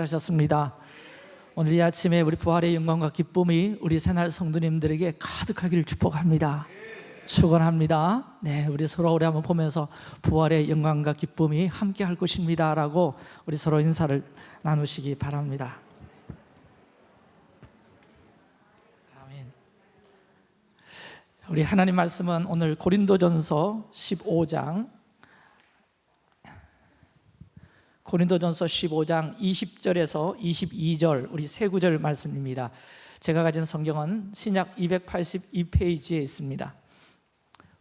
하셨습니다. 오늘 이 아침에 우리 부활의 영광과 기쁨이 우리 새날 성도님들에게 가득하기를 축복합니다. 축원합니다. 네, 우리 서로 우리 한번 보면서 부활의 영광과 기쁨이 함께 할 것입니다라고 우리 서로 인사를 나누시기 바랍니다. 아멘. 우리 하나님 말씀은 오늘 고린도전서 15장 고린도전서 15장 20절에서 22절 우리 세 구절 말씀입니다. 제가 가진 성경은 신약 282페이지에 있습니다.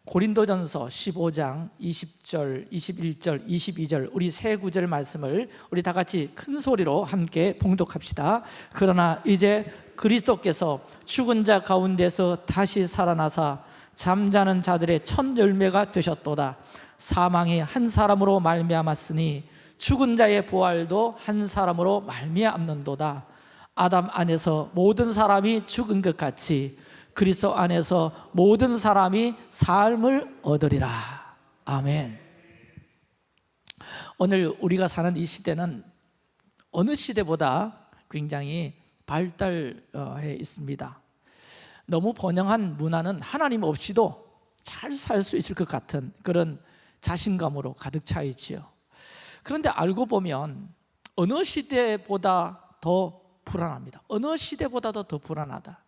고린도전서 15장 20절, 21절, 22절 우리 세 구절 말씀을 우리 다 같이 큰 소리로 함께 봉독합시다. 그러나 이제 그리스도께서 죽은 자 가운데서 다시 살아나사 잠자는 자들의 첫 열매가 되셨도다. 사망이 한 사람으로 말미암았으니 죽은 자의 부활도 한 사람으로 말미암는도다. 아담 안에서 모든 사람이 죽은 것 같이 그리스도 안에서 모든 사람이 삶을 얻으리라. 아멘. 오늘 우리가 사는 이 시대는 어느 시대보다 굉장히 발달해 있습니다. 너무 번영한 문화는 하나님 없이도 잘 살 수 있을 것 같은 그런 자신감으로 가득 차 있지요. 그런데 알고 보면 어느 시대보다 더 불안합니다. 어느 시대보다도 더 불안하다.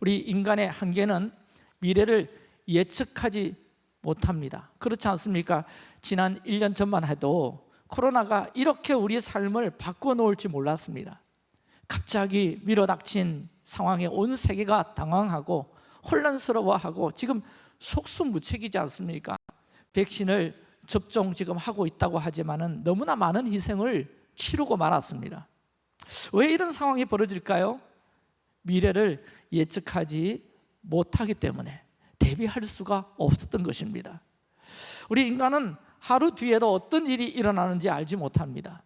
우리 인간의 한계는 미래를 예측하지 못합니다. 그렇지 않습니까? 지난 1년 전만 해도 코로나가 이렇게 우리 삶을 바꿔놓을지 몰랐습니다. 갑자기 밀어닥친 상황에 온 세계가 당황하고 혼란스러워하고 지금 속수무책이지 않습니까? 백신을 접종 지금 하고 있다고 하지만은 너무나 많은 희생을 치르고 말았습니다. 왜 이런 상황이 벌어질까요? 미래를 예측하지 못하기 때문에 대비할 수가 없었던 것입니다. 우리 인간은 하루 뒤에도 어떤 일이 일어나는지 알지 못합니다.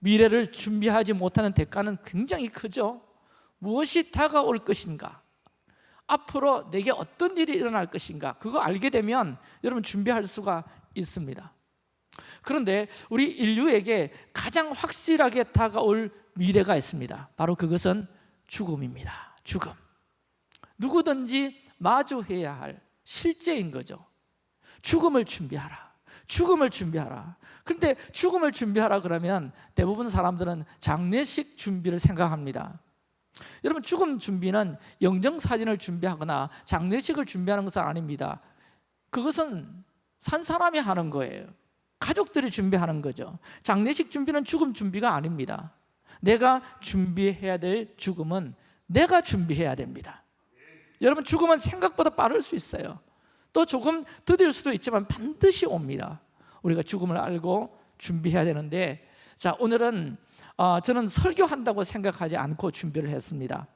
미래를 준비하지 못하는 대가는 굉장히 크죠. 무엇이 다가올 것인가? 앞으로 내게 어떤 일이 일어날 것인가? 그거 알게 되면 여러분 준비할 수가 있습니다. 그런데 우리 인류에게 가장 확실하게 다가올 미래가 있습니다. 바로 그것은 죽음입니다. 죽음. 누구든지 마주해야 할 실제인 거죠. 죽음을 준비하라. 죽음을 준비하라. 그런데 죽음을 준비하라 그러면 대부분 사람들은 장례식 준비를 생각합니다. 여러분 죽음 준비는 영정 사진을 준비하거나 장례식을 준비하는 것은 아닙니다. 그것은 산 사람이 하는 거예요. 가족들이 준비하는 거죠. 장례식 준비는 죽음 준비가 아닙니다. 내가 준비해야 될 죽음은 내가 준비해야 됩니다. 여러분 죽음은 생각보다 빠를 수 있어요. 또 조금 더딜 수도 있지만 반드시 옵니다. 우리가 죽음을 알고 준비해야 되는데 자 오늘은 어, 저는 설교한다고 생각하지 않고 준비를 했습니다.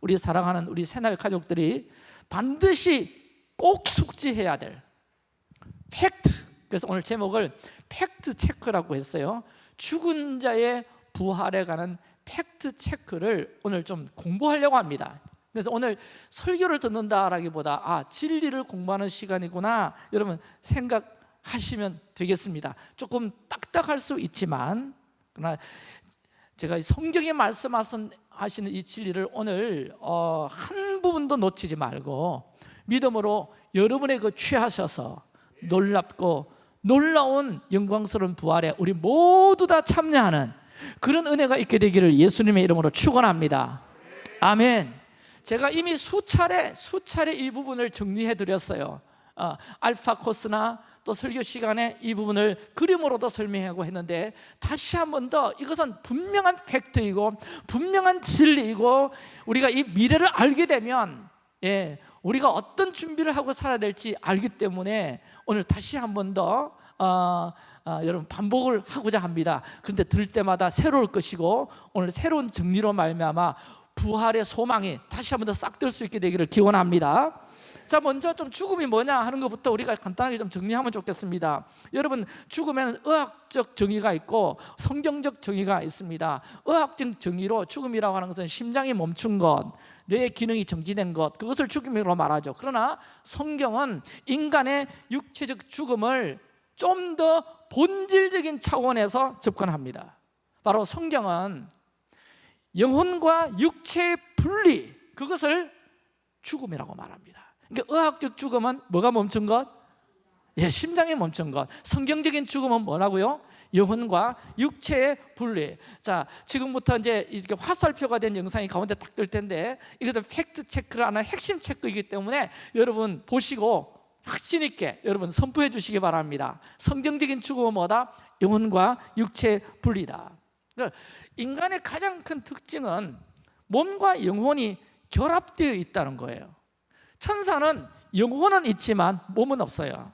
우리 사랑하는 우리 새날 가족들이 반드시 꼭 숙지해야 될 팩트. 그래서 오늘 제목을 팩트 체크라고 했어요. 죽은 자의 부활에 관한 팩트 체크를 오늘 좀 공부하려고 합니다. 그래서 오늘 설교를 듣는다라기보다 아 진리를 공부하는 시간이구나 여러분 생각하시면 되겠습니다. 조금 딱딱할 수 있지만 그러나 제가 성경에 말씀하시는 이 진리를 오늘 어, 한 부분도 놓치지 말고 믿음으로 여러분의 그 취하셔서 놀랍고 놀라운 영광스러운 부활에 우리 모두 다 참여하는 그런 은혜가 있게 되기를 예수님의 이름으로 축원합니다. 아멘. 제가 이미 수차례 수차례 이 부분을 정리해 드렸어요. 어, 알파 코스나 또 설교 시간에 이 부분을 그림으로도 설명하고 했는데 다시 한 번 더 이것은 분명한 팩트이고 분명한 진리이고 우리가 이 미래를 알게 되면 예, 우리가 어떤 준비를 하고 살아야 될지 알기 때문에 오늘 다시 한 번더 어, 어, 여러분 반복을 하고자 합니다. 그런데 들 때마다 새로울 것이고 오늘 새로운 정리로 말미암아 부활의 소망이 다시 한 번 더 싹 들 수 있게 되기를 기원합니다. 자 먼저 좀 죽음이 뭐냐 하는 것부터 우리가 간단하게 좀 정리하면 좋겠습니다. 여러분 죽음에는 의학적 정의가 있고 성경적 정의가 있습니다. 의학적 정의로 죽음이라고 하는 것은 심장이 멈춘 것 뇌의 기능이 정지된 것 그것을 죽음이라고 말하죠. 그러나 성경은 인간의 육체적 죽음을 좀 더 본질적인 차원에서 접근합니다. 바로 성경은 영혼과 육체의 분리 그것을 죽음이라고 말합니다 그러니까 의학적 죽음은 뭐가 멈춘 것? 예, 심장이 멈춘 것 성경적인 죽음은 뭐라고요? 영혼과 육체의 분리 자 지금부터 이제 이렇게 화살표가 된 영상이 가운데 딱 뜰 텐데 이것도 팩트 체크를 하는 핵심 체크이기 때문에 여러분 보시고 확신 있게 여러분 선포해 주시기 바랍니다 성경적인 죽음은 뭐다? 영혼과 육체의 분리다 그러니까 인간의 가장 큰 특징은 몸과 영혼이 결합되어 있다는 거예요 천사는 영혼은 있지만 몸은 없어요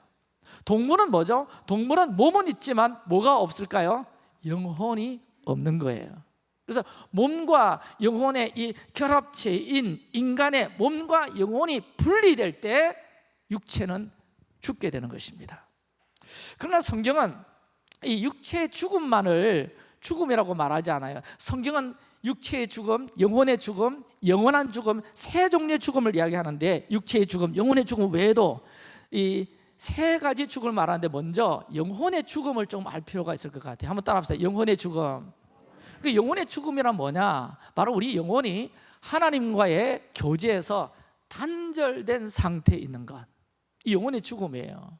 동물은 뭐죠? 동물은 몸은 있지만 뭐가 없을까요? 영혼이 없는 거예요 그래서 몸과 영혼의 이 결합체인 인간의 몸과 영혼이 분리될 때 육체는 죽게 되는 것입니다 그러나 성경은 이 육체의 죽음만을 죽음이라고 말하지 않아요 성경은 육체의 죽음, 영혼의 죽음, 영원한 죽음 세 종류의 죽음을 이야기하는데 육체의 죽음, 영혼의 죽음 외에도 이 세 가지 죽음을 말하는데 먼저 영혼의 죽음을 좀 알 필요가 있을 것 같아요. 한번 따라합시다. 영혼의 죽음. 그 영혼의 죽음이란 뭐냐? 바로 우리 영혼이 하나님과의 교제에서 단절된 상태에 있는 것 이 영혼의 죽음이에요.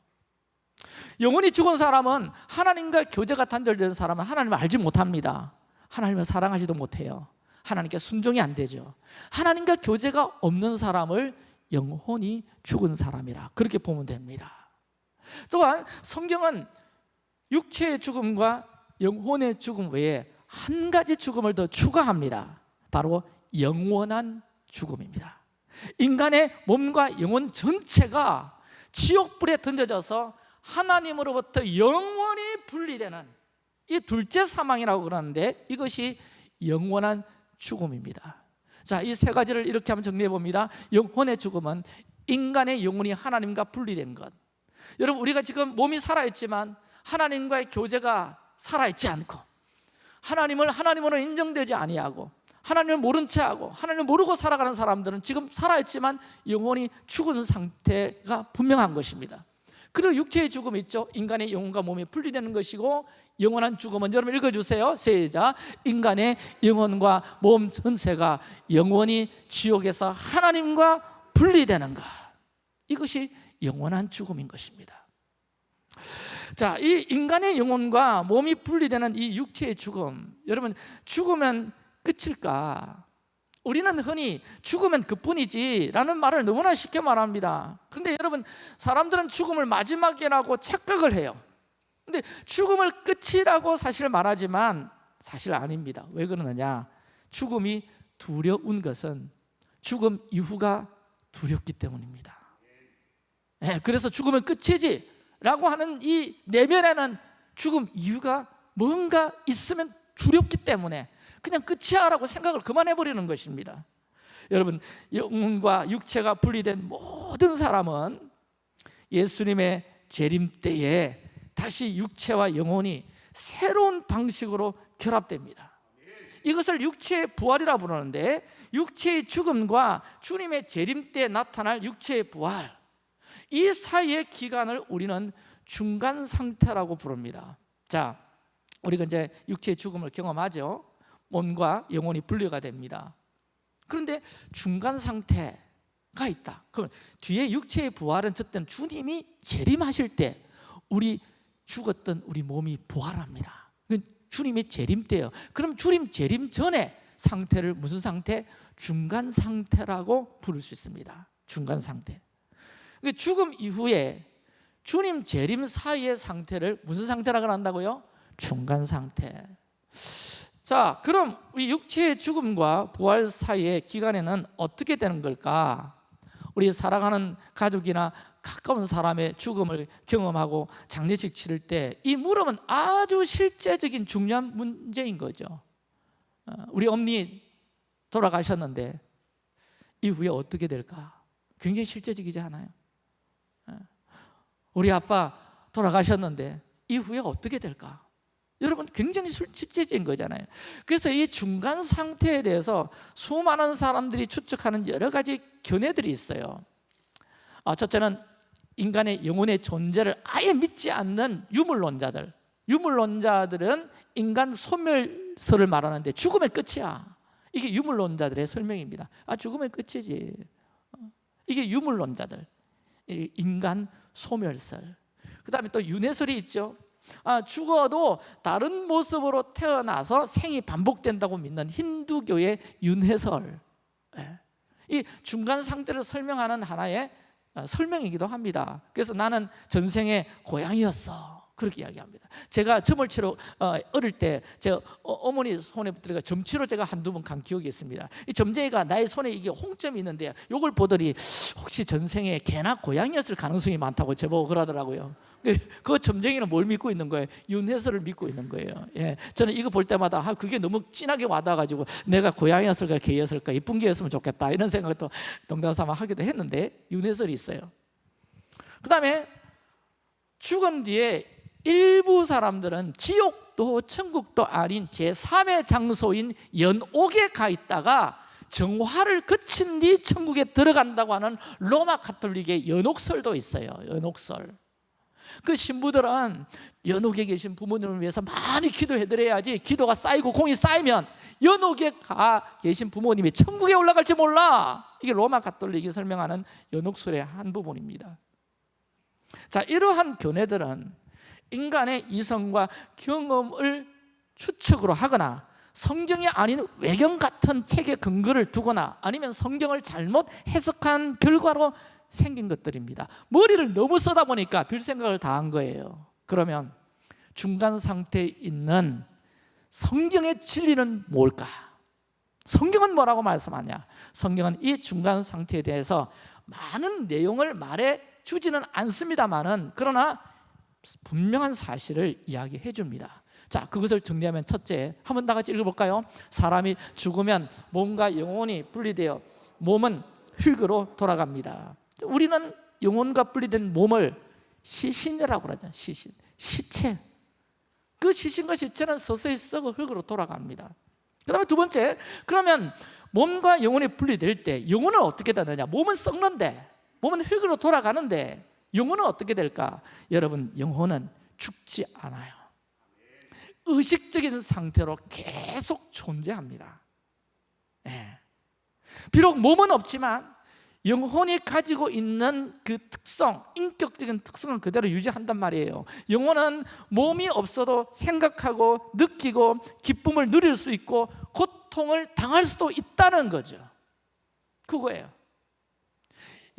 영혼이 죽은 사람은 하나님과 교제가 단절된 사람은 하나님을 알지 못합니다 하나님을 사랑하지도 못해요. 하나님께 순종이 안 되죠. 하나님과 교제가 없는 사람을 영혼이 죽은 사람이라. 그렇게 보면 됩니다. 또한 성경은 육체의 죽음과 영혼의 죽음 외에 한 가지 죽음을 더 추가합니다. 바로 영원한 죽음입니다. 인간의 몸과 영혼 전체가 지옥불에 던져져서 하나님으로부터 영원히 분리되는 이 둘째 사망이라고 그러는데 이것이 영원한 죽음입니다. 자, 이 세 가지를 이렇게 한번 정리해 봅니다. 영혼의 죽음은 인간의 영혼이 하나님과 분리된 것. 여러분 우리가 지금 몸이 살아있지만 하나님과의 교제가 살아있지 않고 하나님을 하나님으로 인정되지 아니하고 하나님을 모른 채 하고 하나님을 모르고 살아가는 사람들은 지금 살아있지만 영혼이 죽은 상태가 분명한 것입니다. 그리고 육체의 죽음이 있죠. 인간의 영혼과 몸이 분리되는 것이고 영원한 죽음은. 여러분 읽어주세요. 세자 인간의 영혼과 몸 전체가 영원히 지옥에서 하나님과 분리되는 것. 이것이 영원한 죽음인 것입니다. 자, 이 인간의 영혼과 몸이 분리되는 이 육체의 죽음. 여러분 죽으면 끝일까? 우리는 흔히 죽으면 그뿐이지 라는 말을 너무나 쉽게 말합니다. 근데 여러분 사람들은 죽음을 마지막이라고 착각을 해요 근데 죽음을 끝이라고 사실 말하지만 사실 아닙니다. 왜 그러느냐? 죽음이 두려운 것은 죽음 이후가 두렵기 때문입니다. 네, 그래서 죽으면 끝이지 라고 하는 이 내면에는 죽음 이유가 뭔가 있으면 두렵기 때문에 그냥 끝이야 라고 생각을 그만해버리는 것입니다. 여러분 영혼과 육체가 분리된 모든 사람은 예수님의 재림 때에 다시 육체와 영혼이 새로운 방식으로 결합됩니다. 이것을 육체의 부활이라 부르는데 육체의 죽음과 주님의 재림 때 나타날 육체의 부활 이 사이의 기간을 우리는 중간 상태라고 부릅니다. 자, 우리가 이제 육체의 죽음을 경험하죠. 몸과 영혼이 분리가 됩니다. 그런데 중간 상태가 있다. 그럼 뒤에 육체의 부활은 어쨌든 주님이 재림하실 때 우리 죽었던 우리 몸이 부활합니다 주님이 재림 때예요 그럼 주님 재림 전에 상태를 무슨 상태? 중간 상태라고 부를 수 있습니다 중간 상태 죽음 이후에 주님 재림 사이의 상태를 무슨 상태라고 한다고요? 중간 상태 자 그럼 우리 육체의 죽음과 부활 사이의 기간에는 어떻게 되는 걸까? 우리 살아가는 가족이나 가까운 사람의 죽음을 경험하고 장례식 치를 때 이 물음은 아주 실제적인 중요한 문제인 거죠 어, 우리 어머니 돌아가셨는데 이후에 어떻게 될까? 굉장히 실제적이지 않아요? 어, 우리 아빠 돌아가셨는데 이후에 어떻게 될까? 여러분 굉장히 실제적인 거잖아요 그래서 이 중간 상태에 대해서 수많은 사람들이 추측하는 여러 가지 견해들이 있어요 아, 첫째는 인간의 영혼의 존재를 아예 믿지 않는 유물론자들 유물론자들은 인간 소멸설을 말하는데 죽음의 끝이야 이게 유물론자들의 설명입니다. 아 죽으면 끝이지. 어, 이게 유물론자들. 인간 소멸설. 그 다음에 또 윤회설이 있죠. 아, 죽어도 다른 모습으로 태어나서 생이 반복된다고 믿는 힌두교의 윤회설. 예. 이 중간 상태를 설명하는 하나의 어, 설명이기도 합니다. 그래서 나는 전생에 고양이였어. 그렇게 이야기합니다. 제가 점을 치러 어, 어릴 때 제가 어, 머니 손에 붙들어 점치러 제가 한두 번 간 기억이 있습니다. 이 점쟁이가 나의 손에 이게 홍점이 있는데 이걸 보더니 혹시 전생에 개나 고양이였을 가능성이 많다고 제보고 그러더라고요. 그 점쟁이는 뭘 믿고 있는 거예요? 윤회설을 믿고 있는 거예요. 예, 저는 이거 볼 때마다 아, 그게 너무 진하게 와닿아가지고 내가 고양이였을까 개였을까 이쁜 개였으면 좋겠다 이런 생각도 동당삼아 하기도 했는데 윤회설이 있어요. 그 다음에 죽은 뒤에 일부 사람들은 지옥도 천국도 아닌 제3의 장소인 연옥에 가 있다가 정화를 거친 뒤 천국에 들어간다고 하는 로마 카톨릭의 연옥설도 있어요 연옥설. 그 신부들은 연옥에 계신 부모님을 위해서 많이 기도해 드려야지 기도가 쌓이고 공이 쌓이면 연옥에 가 계신 부모님이 천국에 올라갈지 몰라. 이게 로마 카톨릭이 설명하는 연옥설의 한 부분입니다. 자 이러한 견해들은 인간의 이성과 경험을 추측으로 하거나 성경이 아닌 외경 같은 책에 근거를 두거나 아니면 성경을 잘못 해석한 결과로 생긴 것들입니다 머리를 너무 쓰다 보니까 별 생각을 다 한 거예요 그러면 중간 상태에 있는 성경의 진리는 뭘까? 성경은 뭐라고 말씀하냐? 성경은 이 중간 상태에 대해서 많은 내용을 말해 주지는 않습니다만은 그러나 분명한 사실을 이야기해 줍니다. 자 그것을 정리하면 첫째 한번 다 같이 읽어볼까요? 사람이 죽으면 몸과 영혼이 분리되어 몸은 흙으로 돌아갑니다. 우리는 영혼과 분리된 몸을 시신이라고 그러죠 시신, 시체. 그 시신과 시체는 서서히 썩어 흙으로 돌아갑니다. 그 다음에 두 번째 그러면 몸과 영혼이 분리될 때 영혼은 어떻게 되느냐? 몸은 썩는데 몸은 흙으로 돌아가는데 영혼은 어떻게 될까? 여러분 영혼은 죽지 않아요. 의식적인 상태로 계속 존재합니다. 네. 비록 몸은 없지만 영혼이 가지고 있는 그 특성, 인격적인 특성은 그대로 유지한단 말이에요. 영혼은 몸이 없어도 생각하고 느끼고 기쁨을 누릴 수 있고 고통을 당할 수도 있다는 거죠. 그거예요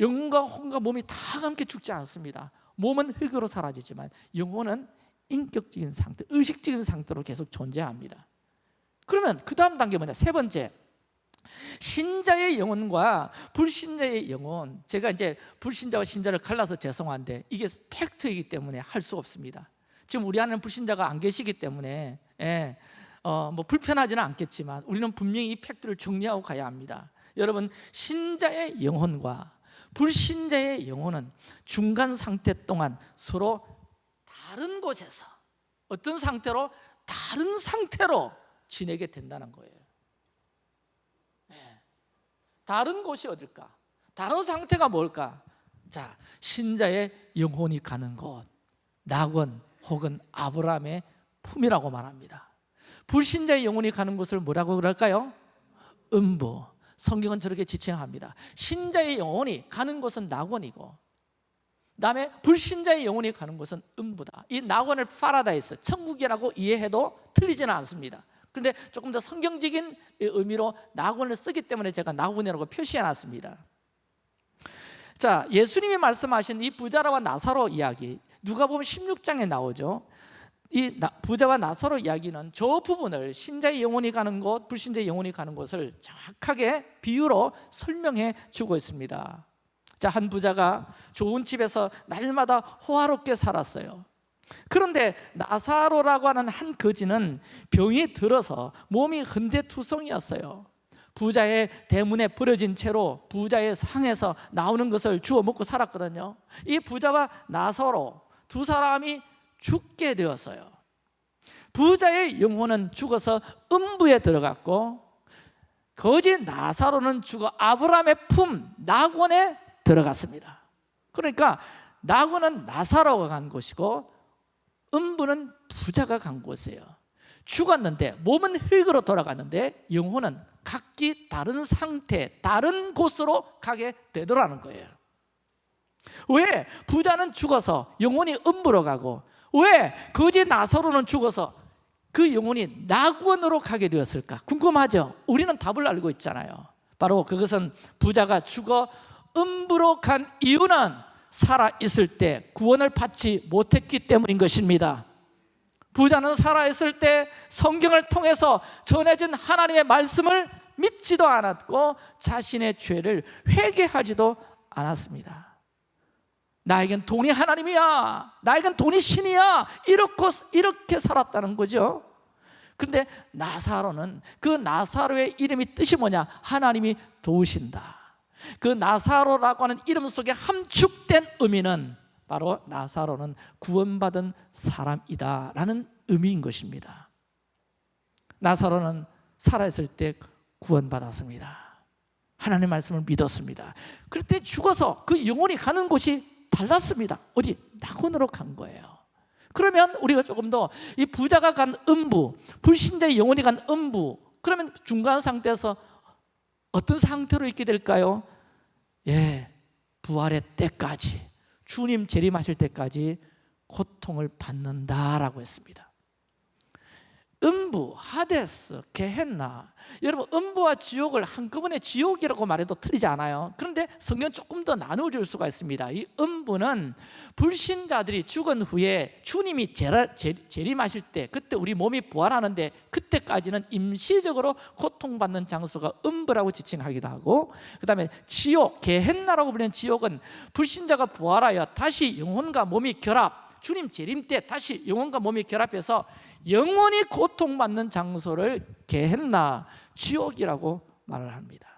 영과 혼과 몸이 다 함께 죽지 않습니다. 몸은 흙으로 사라지지만 영혼은 인격적인 상태, 의식적인 상태로 계속 존재합니다. 그러면 그 다음 단계 뭐냐? 세 번째. 신자의 영혼과 불신자의 영혼. 제가 이제 불신자와 신자를 갈라서 죄송한데 이게 팩트이기 때문에 할 수 없습니다. 지금 우리 안에는 불신자가 안 계시기 때문에 예, 어, 뭐 불편하지는 않겠지만 우리는 분명히 이 팩트를 정리하고 가야 합니다. 여러분 신자의 영혼과 불신자의 영혼은 중간 상태 동안 서로 다른 곳에서 어떤 상태로 다른 상태로 지내게 된다는 거예요 네. 다른 곳이 어딜까? 다른 상태가 뭘까? 자, 신자의 영혼이 가는 곳 낙원 혹은 아브라함의 품이라고 말합니다 불신자의 영혼이 가는 곳을 뭐라고 그럴까요? 음부 성경은 저렇게 지칭합니다. 신자의 영혼이 가는 곳은 낙원이고 다음에 불신자의 영혼이 가는 곳은 음부다. 이 낙원을 파라다이스, 천국이라고 이해해도 틀리지는 않습니다. 그런데 조금 더 성경적인 의미로 낙원을 쓰기 때문에 제가 낙원이라고 표시해놨습니다. 자, 예수님이 말씀하신 이 부자라와 나사로 이야기 누가 보면 16장에 나오죠 이 부자와 나사로 이야기는 저 부분을 신자의 영혼이 가는 곳, 불신자의 영혼이 가는 곳을 정확하게 비유로 설명해 주고 있습니다. 자, 한 부자가 좋은 집에서 날마다 호화롭게 살았어요. 그런데 나사로라고 하는 한 거지는 병이 들어서 몸이 흔대투성이었어요. 부자의 대문에 버려진 채로 부자의 상에서 나오는 것을 주워 먹고 살았거든요. 이 부자와 나사로 두 사람이 죽게 되었어요. 부자의 영혼은 죽어서 음부에 들어갔고 거지 나사로는 죽어 아브라함의 품 낙원에 들어갔습니다. 그러니까 낙원은 나사로가 간 곳이고 음부는 부자가 간 곳이에요. 죽었는데 몸은 흙으로 돌아갔는데 영혼은 각기 다른 상태, 다른 곳으로 가게 되더라는 거예요. 왜? 부자는 죽어서 영혼이 음부로 가고 왜? 거지 나사로는 죽어서 그 영혼이 낙원으로 가게 되었을까? 궁금하죠? 우리는 답을 알고 있잖아요 바로 그것은 부자가 죽어 음부로 간 이유는 살아있을 때 구원을 받지 못했기 때문인 것입니다 부자는 살아있을 때 성경을 통해서 전해진 하나님의 말씀을 믿지도 않았고 자신의 죄를 회개하지도 않았습니다 나에겐 돈이 하나님이야. 나에겐 돈이 신이야. 이렇게, 이렇게 살았다는 거죠. 그런데 나사로는 그 나사로의 이름이 뜻이 뭐냐? 하나님이 도우신다. 그 나사로라고 하는 이름 속에 함축된 의미는 바로 나사로는 구원받은 사람이다 라는 의미인 것입니다. 나사로는 살아있을 때 구원받았습니다. 하나님 말씀을 믿었습니다. 그럴 때 죽어서 그 영혼이 가는 곳이 달랐습니다 어디? 낙원으로 간 거예요 그러면 우리가 조금 더 이 부자가 간 음부 불신자의 영혼이 간 음부 그러면 중간 상태에서 어떤 상태로 있게 될까요? 예, 부활의 때까지 주님 재림하실 때까지 고통을 받는다라고 했습니다 음부, 하데스, 게헨나. 여러분 음부와 지옥을 한꺼번에 지옥이라고 말해도 틀리지 않아요. 그런데 성경 조금 더 나눠줄 수가 있습니다. 이 음부는 불신자들이 죽은 후에 주님이 재림하실 때 그때 우리 몸이 부활하는데 그때까지는 임시적으로 고통받는 장소가 음부라고 지칭하기도 하고 그 다음에 지옥, 게헨나라고 불리는 지옥은 불신자가 부활하여 다시 영혼과 몸이 결합 주님 재림 때 다시 영혼과 몸이 결합해서 영원히 고통받는 장소를 개했나 지옥이라고 말을 합니다.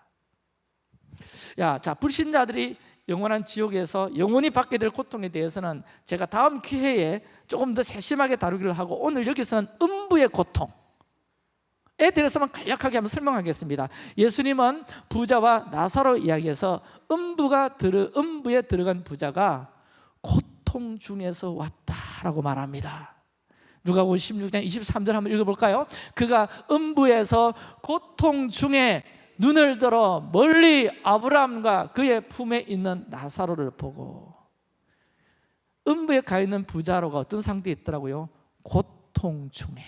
야, 자 불신자들이 영원한 지옥에서 영원히 받게 될 고통에 대해서는 제가 다음 기회에 조금 더 세심하게 다루기를 하고 오늘 여기서는 음부의 고통. 에 대해서만 간략하게 한번 설명하겠습니다. 예수님은 부자와 나사로 이야기에서 음부가 들어, 음부에 들어간 부자가 고통 중에서 왔다라고 말합니다 누가복음 16장 23절 한번 읽어볼까요? 그가 음부에서 고통 중에 눈을 들어 멀리 아브라함과 그의 품에 있는 나사로를 보고 음부에 가 있는 부자로가 어떤 상태에 있더라고요? 고통 중에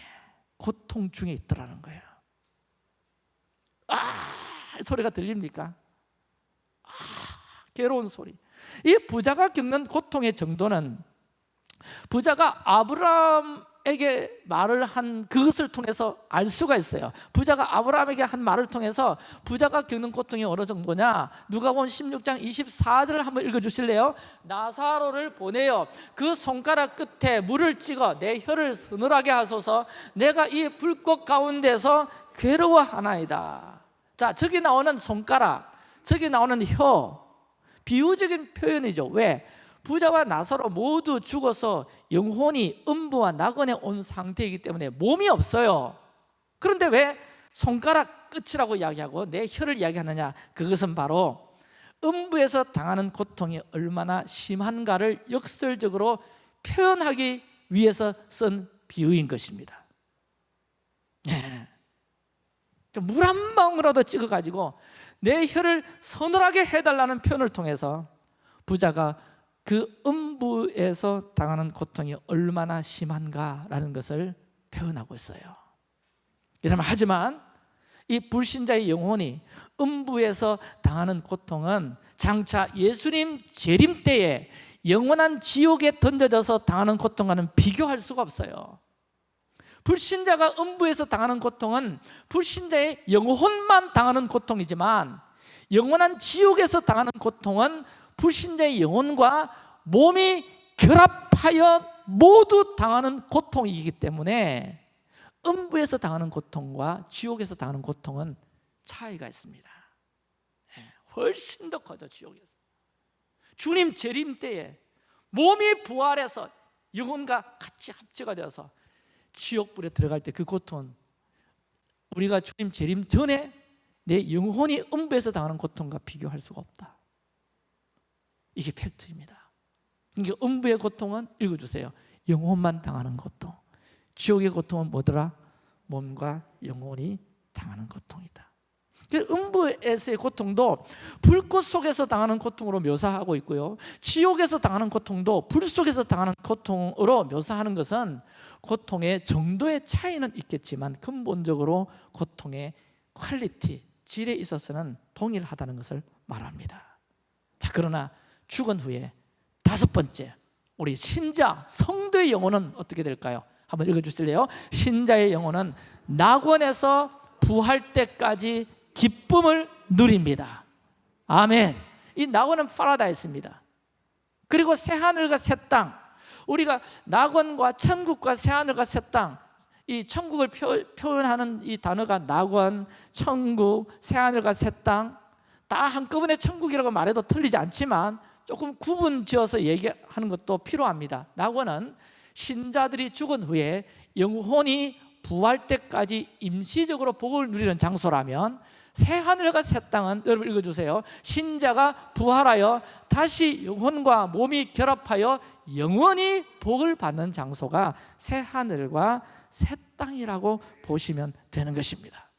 고통 중에 있더라는 거예요 아 소리가 들립니까? 아 괴로운 소리 이 부자가 겪는 고통의 정도는 부자가 아브라함에게 말을 한 그것을 통해서 알 수가 있어요. 부자가 아브라함에게 한 말을 통해서 부자가 겪는 고통이 어느 정도냐? 누가 본 16장 24절을 한번 읽어주실래요? 나사로를 보내어 그 손가락 끝에 물을 찍어 내 혀를 서늘하게 하소서. 내가 이 불꽃 가운데서 괴로워하나이다. 자 저기 나오는 손가락 저기 나오는 혀 비유적인 표현이죠 왜? 부자와 나사로 모두 죽어서 영혼이 음부와 낙원에 온 상태이기 때문에 몸이 없어요 그런데 왜 손가락 끝이라고 이야기하고 내 혀를 이야기하느냐 그것은 바로 음부에서 당하는 고통이 얼마나 심한가를 역설적으로 표현하기 위해서 쓴 비유인 것입니다 네. 물한 방울이라도 찍어가지고 내 혀를 서늘하게 해달라는 표현을 통해서 부자가 그 음부에서 당하는 고통이 얼마나 심한가라는 것을 표현하고 있어요. 하지만 이 불신자의 영혼이 음부에서 당하는 고통은 장차 예수님 재림 때에 영원한 지옥에 던져져서 당하는 고통과는 비교할 수가 없어요 불신자가 음부에서 당하는 고통은 불신자의 영혼만 당하는 고통이지만 영원한 지옥에서 당하는 고통은 불신자의 영혼과 몸이 결합하여 모두 당하는 고통이기 때문에 음부에서 당하는 고통과 지옥에서 당하는 고통은 차이가 있습니다. 예, 훨씬 더 커져 지옥에서. 주님 재림 때에 몸이 부활해서 영혼과 같이 합체가 되어서 지옥불에 들어갈 때 그 고통은 우리가 주님 재림 전에 내 영혼이 음부에서 당하는 고통과 비교할 수가 없다. 이게 팩트입니다. 그러니까 음부의 고통은 읽어주세요. 영혼만 당하는 고통. 지옥의 고통은 뭐더라? 몸과 영혼이 당하는 고통이다. 그 음부에서의 고통도 불꽃 속에서 당하는 고통으로 묘사하고 있고요 지옥에서 당하는 고통도 불 속에서 당하는 고통으로 묘사하는 것은 고통의 정도의 차이는 있겠지만 근본적으로 고통의 quality, 질에 있어서는 동일하다는 것을 말합니다 자 그러나 죽은 후에 다섯 번째 우리 신자, 성도의 영혼은 어떻게 될까요? 한번 읽어주실래요? 신자의 영혼은 낙원에서 부활 때까지 기쁨을 누립니다. 아멘. 이 낙원은 파라다이스입니다. 그리고 새하늘과 새 땅. 우리가 낙원과 천국과 새하늘과 새땅 이 천국을 표, 현하는 이 단어가 낙원, 천국, 새하늘과 새 땅. 다 한꺼번에 천국이라고 말해도 틀리지 않지만 조금 구분 지어서 얘기하는 것도 필요합니다. 낙원은 신자들이 죽은 후에 영혼이 부활 때까지 임시적으로 복을 누리는 장소라면 새 하늘과 새 땅은 여러분 읽어주세요. 신자가 부활하여 다시 영혼과 몸이 결합하여 영원히 복을 받는 장소가 새 하늘과 새 땅이라고 보시면 되는 것입니다.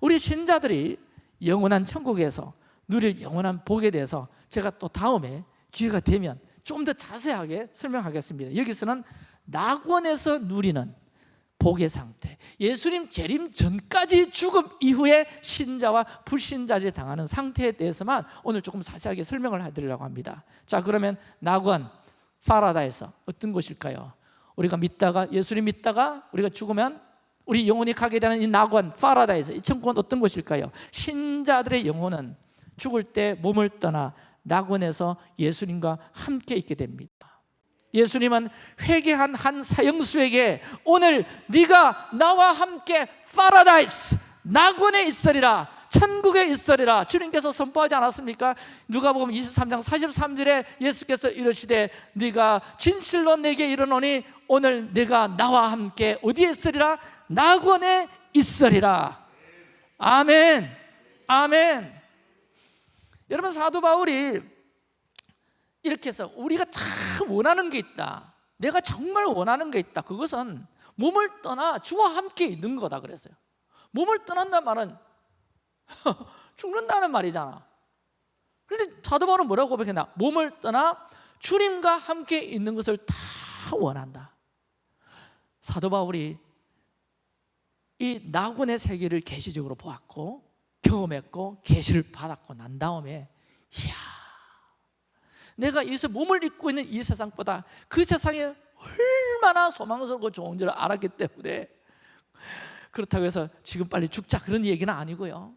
우리 신자들이 영원한 천국에서 누릴 영원한 복에 대해서 제가 또 다음에 기회가 되면 좀 더 자세하게 설명하겠습니다. 여기서는 낙원에서 누리는 복의 상태 예수님 재림 전까지 죽음 이후에 신자와 불신자들이 당하는 상태에 대해서만 오늘 조금 자세하게 설명을 해드리려고 합니다 자 그러면 낙원, 파라다이스 어떤 곳일까요? 우리가 믿다가 예수님 믿다가 우리가 죽으면 우리 영혼이 가게 되는 이 낙원, 파라다이스 이 천국은 어떤 곳일까요? 신자들의 영혼은 죽을 때 몸을 떠나 낙원에서 예수님과 함께 있게 됩니다 예수님은 회개한 한 사형수에게 오늘 네가 나와 함께 파라다이스 낙원에 있으리라 천국에 있으리라 주님께서 선포하지 않았습니까? 누가복음 23장 43절에 예수께서 이르시되 네가 진실로 내게 이르노니 오늘 네가 나와 함께 어디에 있으리라? 낙원에 있으리라 아멘 아멘 여러분 사도 바울이 이렇게 해서 우리가 참 원하는 게 있다. 내가 정말 원하는 게 있다. 그것은 몸을 떠나 주와 함께 있는 거다 그랬어요. 몸을 떠난다는 말은 죽는다는 말이잖아. 그런데 사도 바울은 뭐라고 고백했나? 몸을 떠나 주님과 함께 있는 것을 다 원한다. 사도 바울이 이 낙원의 세계를 계시적으로 보았고 경험했고 계시를 받았고 난 다음에 이야 내가 여기서 몸을 입고 있는 이 세상보다 그 세상에 얼마나 소망스럽고 좋은 줄 알았기 때문에 그렇다고 해서 지금 빨리 죽자 그런 얘기는 아니고요.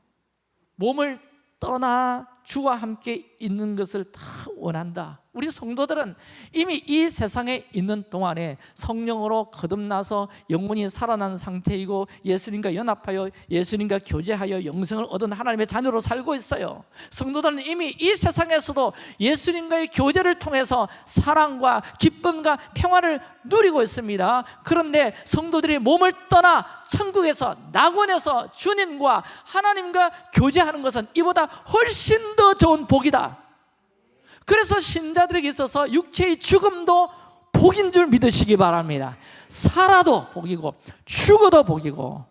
몸을 떠나 주와 함께 있는 것을 다 원한다. 우리 성도들은 이미 이 세상에 있는 동안에 성령으로 거듭나서 영혼이 살아난 상태이고 예수님과 연합하여 예수님과 교제하여 영생을 얻은 하나님의 자녀로 살고 있어요. 성도들은 이미 이 세상에서도 예수님과의 교제를 통해서 사랑과 기쁨과 평화를 누리고 있습니다. 그런데 성도들이 몸을 떠나 천국에서 낙원에서 주님과 하나님과 교제하는 것은 이보다 훨씬 더 좋은 복이다. 그래서 신자들에게 있어서 육체의 죽음도 복인 줄 믿으시기 바랍니다. 살아도 복이고 죽어도 복이고.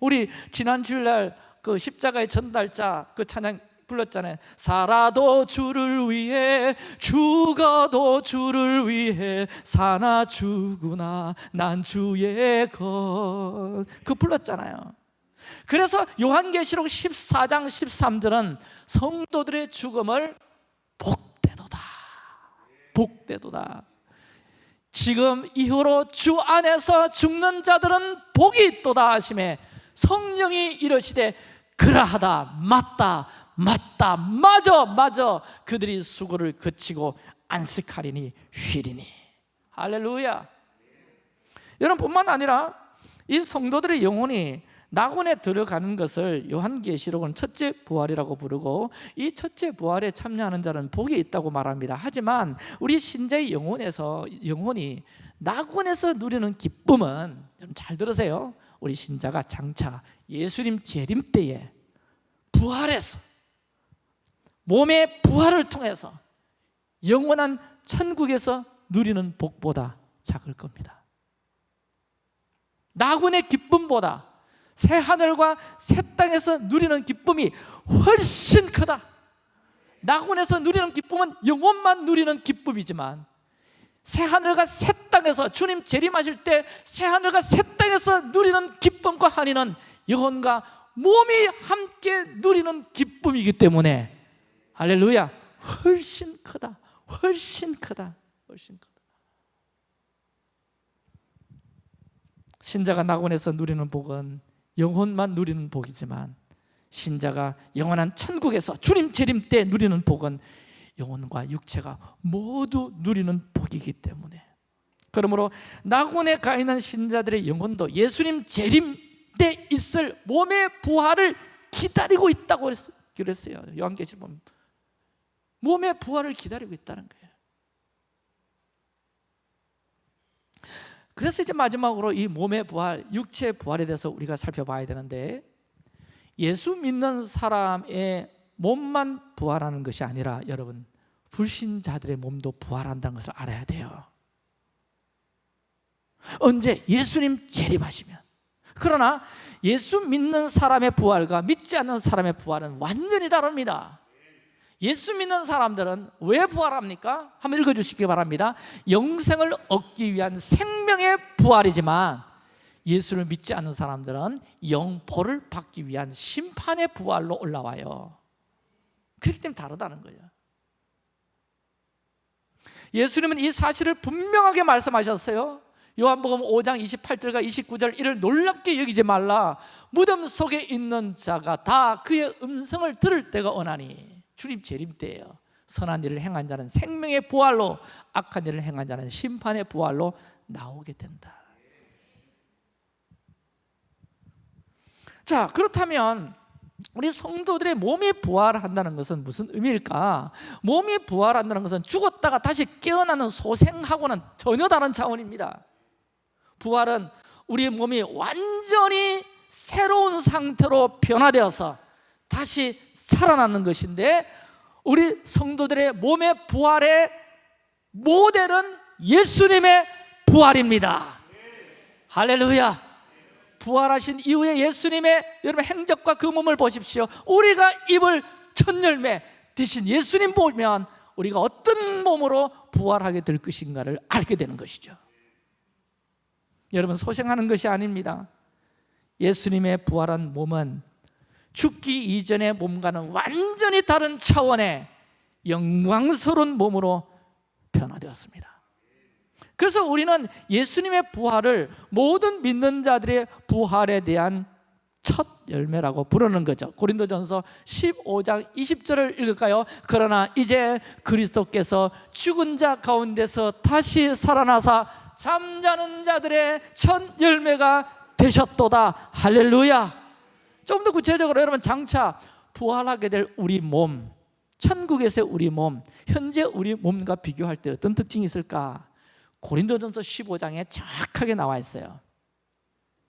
우리 지난 주일날 그 십자가의 전달자 그 찬양 불렀잖아요. 살아도 주를 위해 죽어도 주를 위해 사나 죽으나 난 주의 것그 불렀잖아요 그래서 요한계시록 14장 13절은 성도들의 죽음을 복되도다. 복되도다. 지금 이후로 주 안에서 죽는 자들은 복이 있도다 하심에 성령이 이르시되 그러하다 맞다 맞다 맞아 맞아. 그들이 수고를 그치고 안식하리니 쉬리니. 할렐루야. 여러분 뿐만 아니라 이 성도들의 영혼이 낙원에 들어가는 것을 요한계시록은 첫째 부활이라고 부르고 이 첫째 부활에 참여하는 자는 복이 있다고 말합니다. 하지만 우리 신자의 영혼에서 영혼이 낙원에서 누리는 기쁨은 잘 들으세요. 우리 신자가 장차 예수님 재림 때에 부활해서 몸의 부활을 통해서 영원한 천국에서 누리는 복보다 작을 겁니다. 나군의 기쁨보다 새 하늘과 새 땅에서 누리는 기쁨이 훨씬 크다. 나군에서 누리는 기쁨은 영혼만 누리는 기쁨이지만 새 하늘과 새 땅에서 주님 재림하실 때 새 하늘과 새 땅에서 누리는 기쁨과 한이는 영혼과 몸이 함께 누리는 기쁨이기 때문에 할렐루야 훨씬 크다 훨씬 크다 훨씬 크다. 신자가 낙원에서 누리는 복은 영혼만 누리는 복이지만 신자가 영원한 천국에서 주님 재림 때 누리는 복은 영혼과 육체가 모두 누리는 복이기 때문에. 그러므로 낙원에 가 있는 신자들의 영혼도 예수님 재림 때 있을 몸의 부활을 기다리고 있다고 그랬어요. 요한계시록 몸의 부활을 기다리고 있다는 거예요 그래서 이제 마지막으로 이 몸의 부활, 육체의 부활에 대해서 우리가 살펴봐야 되는데 예수 믿는 사람의 몸만 부활하는 것이 아니라 여러분 불신자들의 몸도 부활한다는 것을 알아야 돼요 언제? 예수님 재림하시면 그러나 예수 믿는 사람의 부활과 믿지 않는 사람의 부활은 완전히 다릅니다 예수 믿는 사람들은 왜 부활합니까? 한번 읽어주시기 바랍니다. 영생을 얻기 위한 생명의 부활이지만 예수를 믿지 않는 사람들은 영벌을 받기 위한 심판의 부활로 올라와요. 그렇기 때문에 다르다는 거예요. 예수님은 이 사실을 분명하게 말씀하셨어요. 요한복음 5장 28절과 29절 이를 놀랍게 여기지 말라. 무덤 속에 있는 자가 다 그의 음성을 들을 때가 오나니 주님 재림 때예요. 선한 일을 행한 자는 생명의 부활로 악한 일을 행한 자는 심판의 부활로 나오게 된다. 자 그렇다면 우리 성도들의 몸이 부활한다는 것은 무슨 의미일까? 몸이 부활한다는 것은 죽었다가 다시 깨어나는 소생하고는 전혀 다른 차원입니다. 부활은 우리 몸이 완전히 새로운 상태로 변화되어서 다시 살아나는 것인데 우리 성도들의 몸의 부활의 모델은 예수님의 부활입니다. 할렐루야. 부활하신 이후에 예수님의 여러분 행적과 그 몸을 보십시오. 우리가 입을 첫 열매 대신 예수님 보면 우리가 어떤 몸으로 부활하게 될 것인가를 알게 되는 것이죠. 여러분 소생하는 것이 아닙니다. 예수님의 부활한 몸은 죽기 이전의 몸과는 완전히 다른 차원의 영광스러운 몸으로 변화되었습니다. 그래서 우리는 예수님의 부활을 모든 믿는 자들의 부활에 대한 첫 열매라고 부르는 거죠. 고린도전서 15장 20절을 읽을까요? 그러나 이제 그리스도께서 죽은 자 가운데서 다시 살아나사 잠자는 자들의 첫 열매가 되셨도다. 할렐루야 좀 더 구체적으로 여러분 장차 부활하게 될 우리 몸 천국에서의 우리 몸 현재 우리 몸과 비교할 때 어떤 특징이 있을까? 고린도전서 15장에 정확하게 나와 있어요.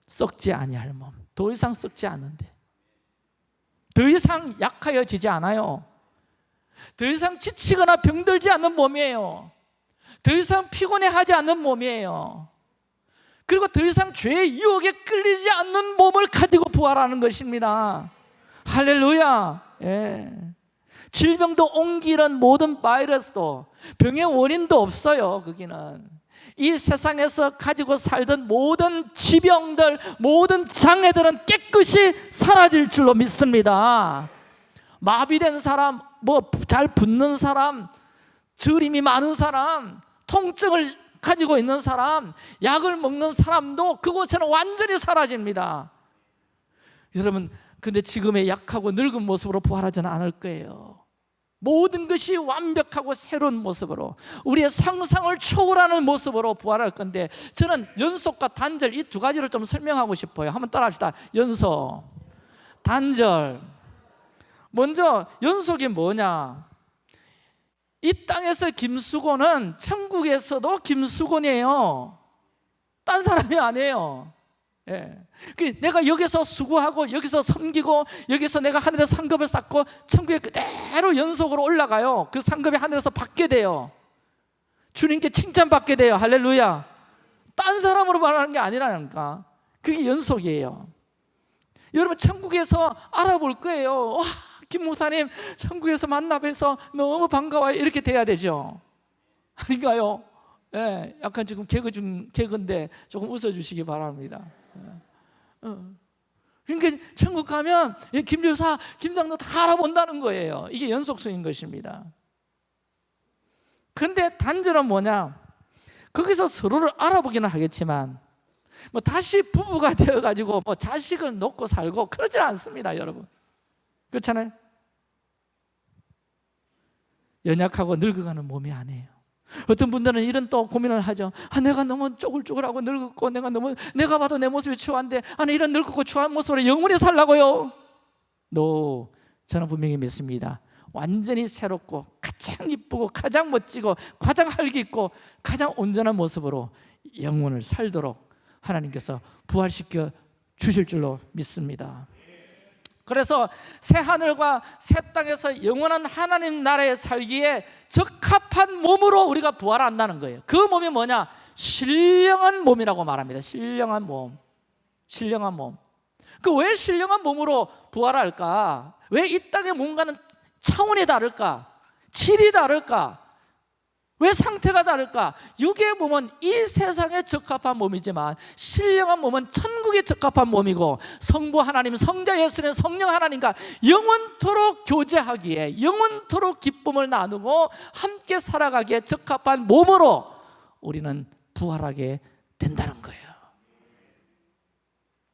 썩지 아니할 몸, 더 이상 썩지 않는데. 더 이상 약하여지지 않아요. 더 이상 지치거나 병들지 않는 몸이에요. 더 이상 피곤해하지 않는 몸이에요 그리고 더 이상 죄의 유혹에 끌리지 않는 몸을 가지고 부활하는 것입니다. 할렐루야. 예. 질병도 옮기는 모든 바이러스도 병의 원인도 없어요 거기는. 이 세상에서 가지고 살던 모든 지병들, 모든 장애들은 깨끗이 사라질 줄로 믿습니다. 마비된 사람, 뭐잘 붓는 사람, 저림이 많은 사람, 통증을 가지고 있는 사람, 약을 먹는 사람도 그곳에는 완전히 사라집니다. 여러분 근데 지금의 약하고 늙은 모습으로 부활하지는 않을 거예요. 모든 것이 완벽하고 새로운 모습으로 우리의 상상을 초월하는 모습으로 부활할 건데 저는 연속과 단절 이 두 가지를 좀 설명하고 싶어요. 한번 따라 합시다. 연속, 단절. 먼저 연속이 뭐냐 이 땅에서 김수곤은 천국에서도 김수곤이에요. 딴 사람이 아니에요. 예. 그 내가 여기서 수고하고 여기서 섬기고 여기서 내가 하늘에 상급을 쌓고 천국에 그대로 연속으로 올라가요. 그 상급이 하늘에서 받게 돼요. 주님께 칭찬받게 돼요. 할렐루야. 딴 사람으로 말하는 게 아니라니까. 그게 연속이에요. 여러분 천국에서 알아볼 거예요. 와, 김 목사님 천국에서 만나 뵈서 너무 반가워요. 이렇게 돼야 되죠. 아닌가요? 예, 약간 지금 개그 중 개그인데 조금 웃어주시기 바랍니다. 예. 어. 그러니까 천국 가면 김 여사, 김 장로 다 알아본다는 거예요. 이게 연속성인 것입니다. 근데 단절은 뭐냐? 거기서 서로를 알아보기는 하겠지만 뭐 다시 부부가 되어가지고 뭐 자식을 놓고 살고 그러질 않습니다 여러분. 그렇잖아요 연약하고 늙어가는 몸이 아니에요. 어떤 분들은 이런 또 고민을 하죠. 아, 내가 너무 쪼글쪼글하고 늙었고 내가 너무 내가 봐도 내 모습이 추한데 아, 이런 늙고 추한 모습으로 영원히 살라고요? 노 저는 분명히 믿습니다. 완전히 새롭고 가장 이쁘고 가장 멋지고 가장 활기 있고 가장 온전한 모습으로 영혼을 살도록 하나님께서 부활시켜 주실 줄로 믿습니다 그래서 새 하늘과 새 땅에서 영원한 하나님 나라에 살기에 적합한 몸으로 우리가 부활한다는 거예요 그 몸이 뭐냐? 신령한 몸이라고 말합니다 신령한 몸 신령한 몸 그 왜 신령한 몸으로 부활할까? 왜 이 땅의 몸과는 차원이 다를까? 질이 다를까? 왜 상태가 다를까? 육의 몸은 이 세상에 적합한 몸이지만 신령한 몸은 천국에 적합한 몸이고 성부 하나님, 성자 예수는 성령 하나님과 영원토록 교제하기에 영원토록 기쁨을 나누고 함께 살아가기에 적합한 몸으로 우리는 부활하게 된다는 거예요.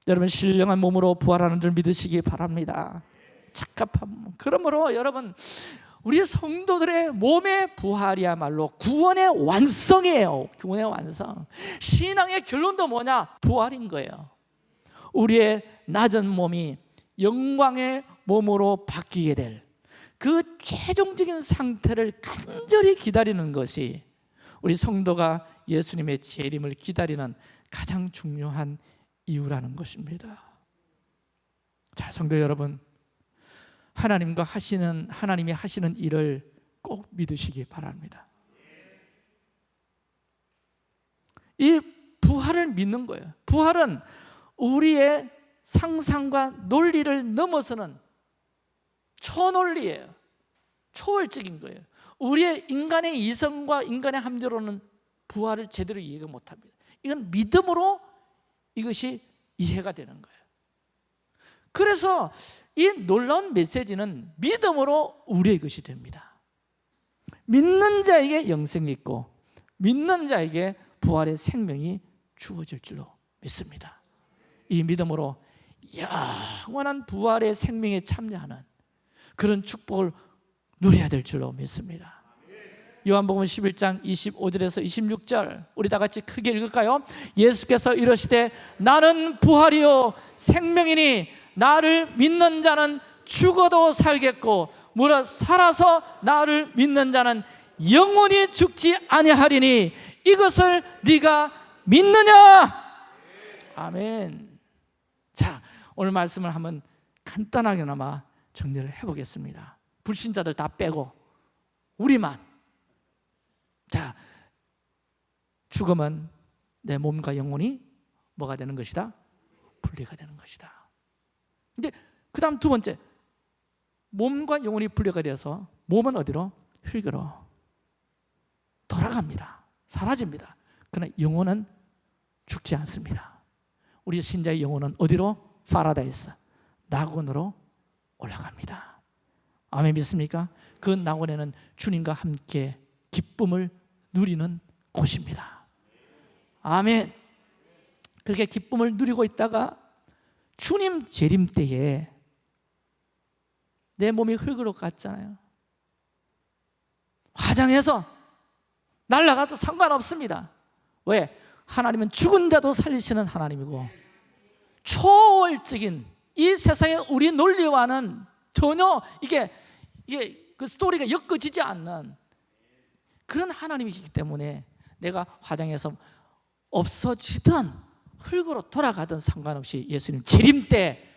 여러분 신령한 몸으로 부활하는 줄 믿으시기 바랍니다. 적합한 몸 그러므로 여러분 우리 성도들의 몸의 부활이야말로 구원의 완성이에요. 구원의 완성. 신앙의 결론도 뭐냐? 부활인 거예요. 우리의 낮은 몸이 영광의 몸으로 바뀌게 될 그 최종적인 상태를 간절히 기다리는 것이 우리 성도가 예수님의 재림을 기다리는 가장 중요한 이유라는 것입니다. 자 성도 여러분 하나님과 하시는 하나님이 하시는 일을 꼭 믿으시기 바랍니다. 이 부활을 믿는 거예요. 부활은 우리의 상상과 논리를 넘어서는 초논리예요. 초월적인 거예요. 우리의 인간의 이성과 인간의 함대로는 부활을 제대로 이해가 못합니다. 이건 믿음으로 이것이 이해가 되는 거예요. 그래서 이 놀라운 메시지는 믿음으로 우리의 것이 됩니다. 믿는 자에게 영생이 있고 믿는 자에게 부활의 생명이 주어질 줄로 믿습니다. 이 믿음으로 영원한 부활의 생명에 참여하는 그런 축복을 누려야 될 줄로 믿습니다 요한복음 11장 25절에서 26절 우리 다 같이 크게 읽을까요? 예수께서 이러시되 나는 부활이요 생명이니 나를 믿는 자는 죽어도 살겠고 무릇 살아서 나를 믿는 자는 영원히 죽지 아니하리니 이것을 네가 믿느냐? 아멘. 자, 오늘 말씀을 한번 간단하게나마 정리를 해보겠습니다. 불신자들 다 빼고 우리만. 자, 죽으면 내 몸과 영혼이 뭐가 되는 것이다? 분리가 되는 것이다. 근데 그 다음 두 번째 몸과 영혼이 분리가 되어서 몸은 어디로? 흙으로 돌아갑니다 사라집니다 그러나 영혼은 죽지 않습니다 우리 신자의 영혼은 어디로? 파라다이스 낙원으로 올라갑니다 아멘 믿습니까? 그 낙원에는 주님과 함께 기쁨을 누리는 곳입니다. 아멘. 그렇게 기쁨을 누리고 있다가 주님 재림 때에 내 몸이 흙으로 갔잖아요. 화장해서 날라가도 상관없습니다. 왜? 하나님은 죽은 자도 살리시는 하나님이고 초월적인 이 세상의 우리 논리와는 전혀 이게, 이게 그 스토리가 엮어지지 않는 그런 하나님이시기 때문에 내가 화장해서 없어지던 흙으로 돌아가든 상관없이 예수님 재림 때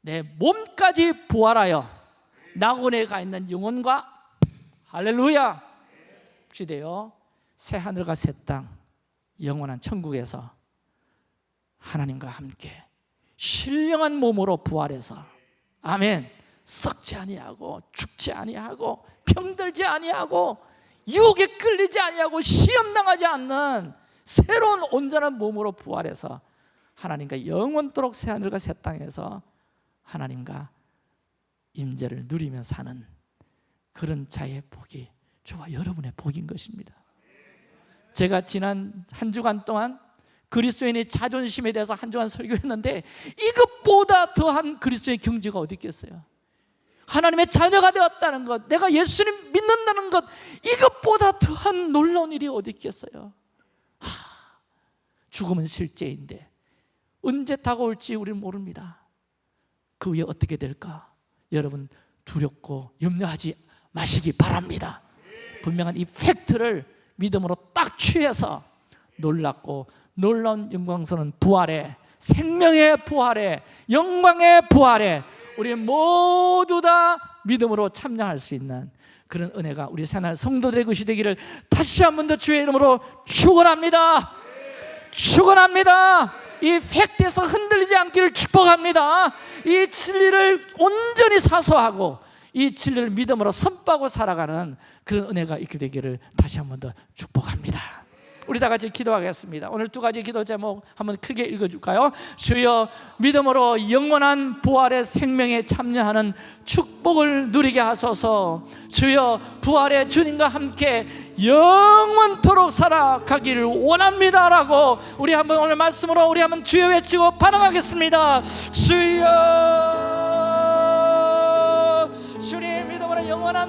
내 몸까지 부활하여 낙원에 가 있는 영혼과 할렐루야! 시대요? 새 하늘과 새 땅 영원한 천국에서 하나님과 함께 신령한 몸으로 부활해서 아멘. 썩지 아니하고 죽지 아니하고 병들지 아니하고 유혹에 끌리지 아니하고 시험 당하지 않는 새로운 온전한 몸으로 부활해서 하나님과 영원토록 새 하늘과 새 땅에서 하나님과 임재를 누리며 사는 그런 자의 복이 저와 여러분의 복인 것입니다. 제가 지난 한 주간 동안 그리스도인의 자존심에 대해서 한 주간 설교했는데 이것보다 더한 그리스도의 경지가 어디 있겠어요? 하나님의 자녀가 되었다는 것, 내가 예수님 믿는다는 것, 이것보다 더한 놀라운 일이 어디 있겠어요? 하, 죽음은 실제인데 언제 다가올지 우리는 모릅니다. 그 후에 어떻게 될까? 여러분 두렵고 염려하지 마시기 바랍니다. 분명한 이 팩트를 믿음으로 딱 취해서 놀랍고 놀라운 영광스러운 부활에 생명의 부활에 영광의 부활에 우리 모두 다 믿음으로 참여할 수 있는 그런 은혜가 우리 새날 성도들의 것이 되기를 다시 한 번 더 주의 이름으로 축원합니다. 축원합니다. 이 팩트에서 흔들리지 않기를 축복합니다. 이 진리를 온전히 사소하고 이 진리를 믿음으로 선포하고 살아가는 그런 은혜가 있게 되기를 다시 한 번 더 축복합니다. 우리 다 같이 기도하겠습니다. 오늘 두 가지 기도 제목 한번 크게 읽어줄까요? 주여 믿음으로 영원한 부활의 생명에 참여하는 축복을 누리게 하소서. 주여 부활의 주님과 함께 영원토록 살아가기를 원합니다 라고 우리 한번 오늘 말씀으로 우리 한번 주여 외치고 반응하겠습니다. 주여 주님 믿음으로 영원한